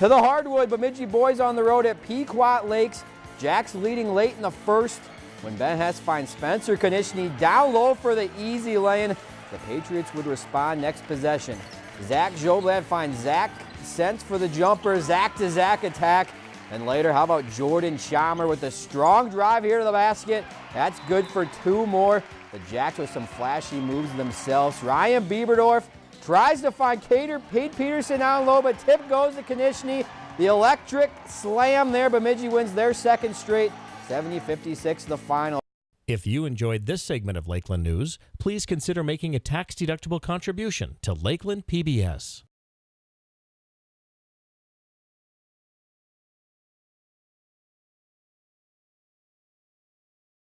To the hardwood, Bemidji boys on the road at Pequot Lakes. Jacks leading late in the first when Ben Hess finds Spencer Konishny down low for the easy lane. The Patriots would respond next possession. Zach Joblad finds Zach Sense for the jumper. Zach to Zach attack. And later, how about Jordan Chalmer with a strong drive here to the basket. That's good for two more. The Jacks with some flashy moves themselves. Ryan Bieberdorf tries to find Cater, Pete Peterson down low, but tip goes to Konishny. The electric slam there. Bemidji wins their second straight. 70-56 the final. If you enjoyed this segment of Lakeland News, please consider making a tax-deductible contribution to Lakeland PBS.